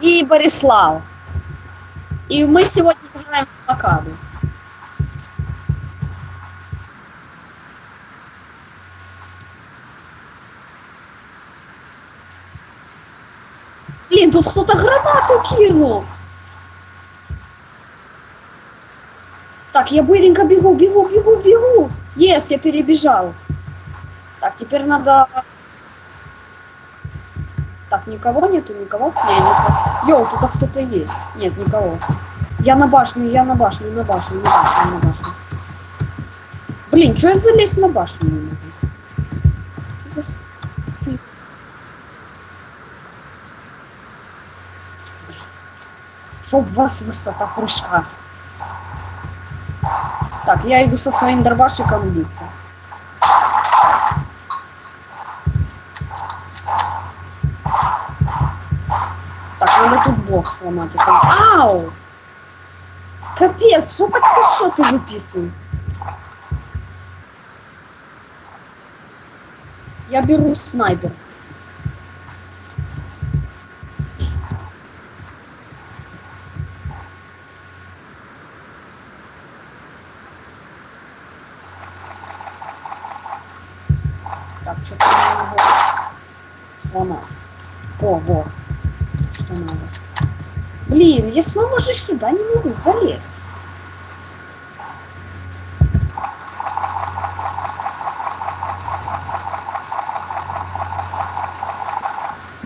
и Борислав. И мы сегодня играем в блокаду. Блин, тут кто-то гранату кинул. Так, я быренько бегу, бегу, бегу, бегу. Ес, я перебежал. Так, теперь надо... Так, никого нету, никого? Йоу, тут кто-то есть. Нет, никого. Я на башню, я на башню, на башню, на башню, на башню. Блин, что я залезть на башню не могу? Чтоб вас высота прыжка. Так, я иду со своим дробашиком биться. Блок сломать. Ау! Капец, что так хорошо ты выписываешь? Я беру снайпер. Так, что-то не могу сломать. О, вот. Что надо. Блин, я снова же сюда не могу залезть.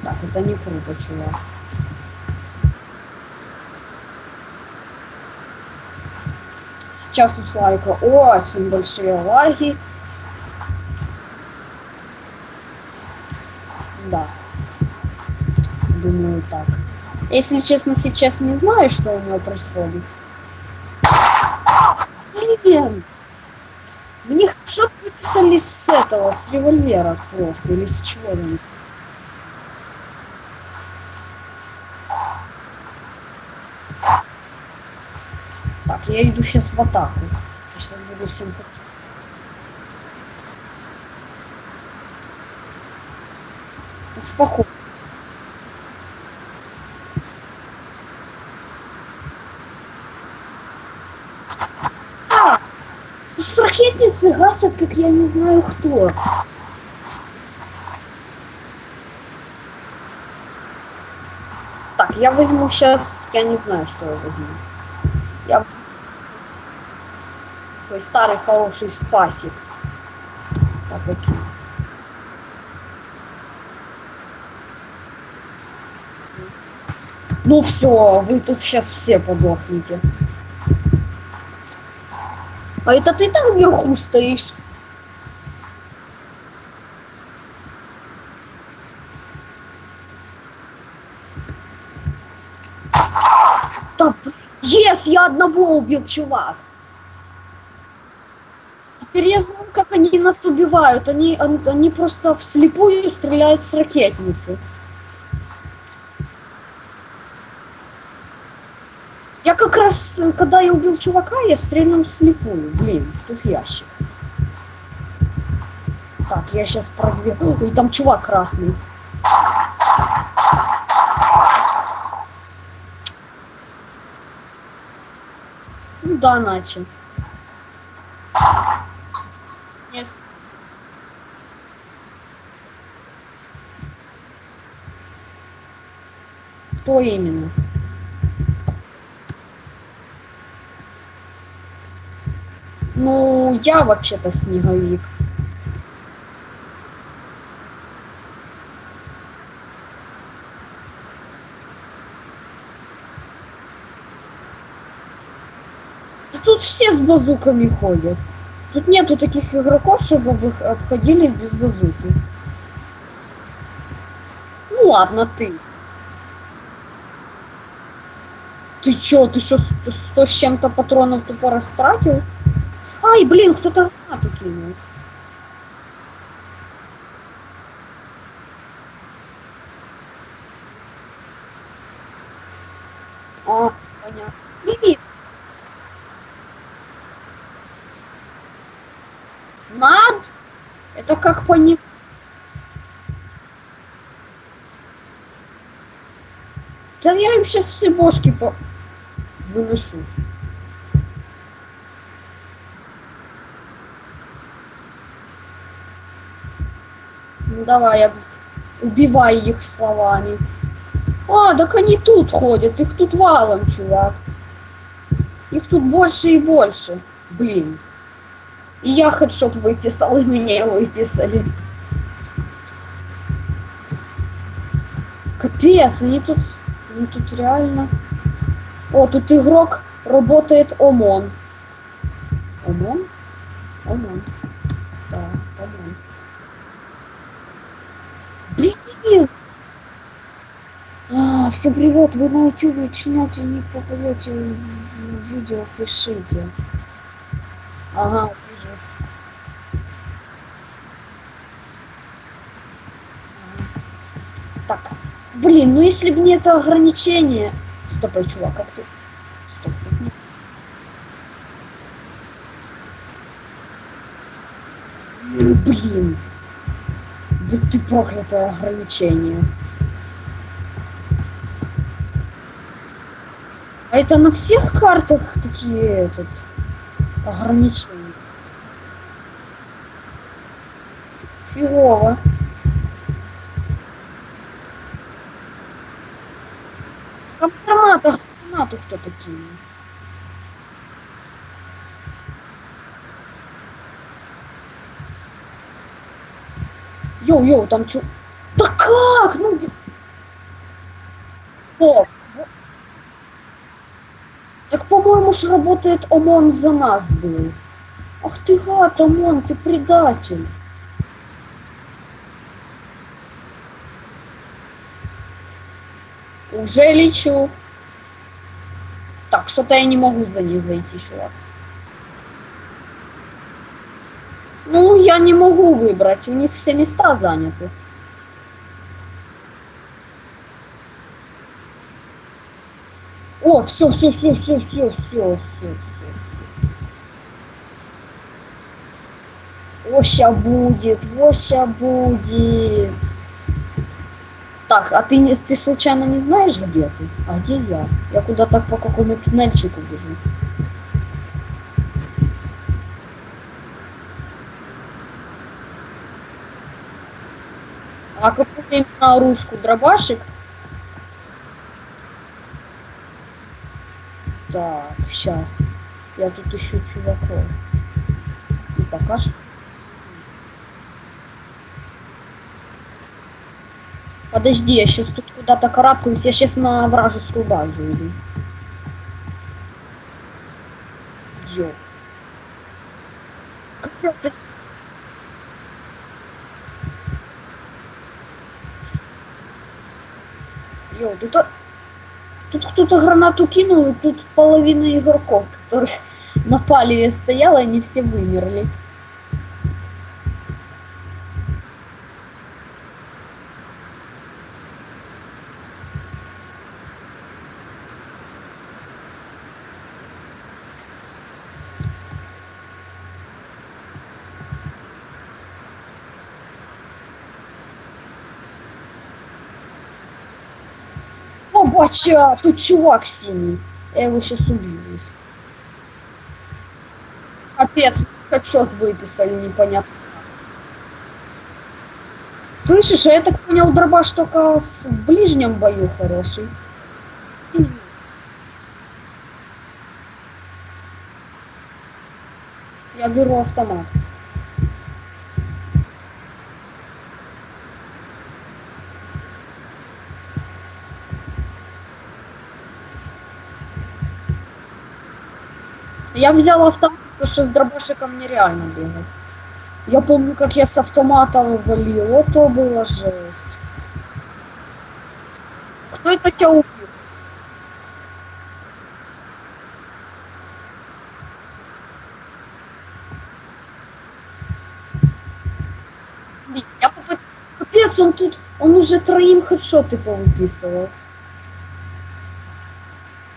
Так, это не круто, чувак. Сейчас у Слайка очень большие лаги. Да. Думаю так. Если честно, сейчас не знаю, что у него происходит. Блин! Мне что выписали с этого, с револьвера просто, или с чего там. Так, я иду сейчас в атаку. Сейчас буду всем подс- Успокойся. А! Тут с ракетницы гасят, как я не знаю кто. Так, я возьму сейчас, я не знаю, что я возьму. Я свой старый хороший спасик. Так, окей. Ну все, вы тут сейчас все подохнете. А это ты там вверху стоишь? Да, Ес, я одного убил, чувак. Теперь я знаю, как они нас убивают. Они, он- они просто вслепую стреляют с ракетницы. Я как раз, э, когда я убил чувака, я стрельнул вслепую. Блин, тут ящик. Так, я сейчас продвигу. Ой, там чувак красный. Ну да, начал. Нет. Кто именно? Ну, я вообще-то снеговик. Да тут все с базуками ходят. Тут нету таких игроков, чтобы бы обходились без базуки. Ну ладно, ты. Ты чё, ты что, сто с чем-то патронов тупо растратил? Ай, блин, кто-то гранату кинул. А, понятно. Блин. Над? Это как пони... Да я им сейчас все бошки по... выношу. Ну давай, убивай их словами. А, так они тут ходят, их тут валом, чувак. Их тут больше и больше. Блин. И я хедшот выписал, и меня выписали. Капец, они тут, они тут реально... О, тут игрок работает ОМОН. ОМОН? ОМОН. Да, ОМОН. Блин! А, всем привет, вы на ютубе начнете, не попадете в, видео, пишите. Ага. Ага. Так, блин, ну если бы не это ограничение... Стопай, чувак, как ты... Блин. Будь ты проклятое ограничение. Это на всех картах такие этот ограничения? Фигово. Там в гранатах, кто такие? Йоу-йоу, там чё? Да как? Ну... б- О, во- Так, по-моему, ж работает ОМОН за нас был. Ах ты гад, ОМОН, ты предатель. Уже лечу. Так, что-то я не могу за них зайти, чувак. Ну, я не могу выбрать, у них все места заняты. О, все, все, все, все, все, все, все, все. Ося будет, Ося будет. Так, а ты, не- ты случайно не знаешь, где ты? А где я? Я куда-то по какому туннельчику бежу. А какую именно оружку? Дробашик? Так, сейчас. Я тут ищу чуваков. И пока что... Подожди, я сейчас тут куда-то карабкаюсь, я сейчас на вражескую базу иду. Ё. Капец, Йоу, тут, тут кто-то гранату кинул, и тут половина игроков, которые на палеве стояла, они все вымерли. О, бача, тут чувак синий. Я его сейчас убью здесь. Капец, хедшот выписали, непонятно. Слышишь, я так понял, дробаш только с- в ближнем бою хороший. Я беру автомат. Я взял автомат, потому что с дробашиком нереально бегать. Я помню, как я с автомата валил. Вот то было жесть. Кто это тебя убил? Я попыт- Капец, он тут, он уже троим хедшоты повыписывал.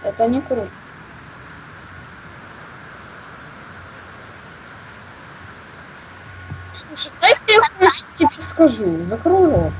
Это не круто. Тебе скажу. Закрой рот.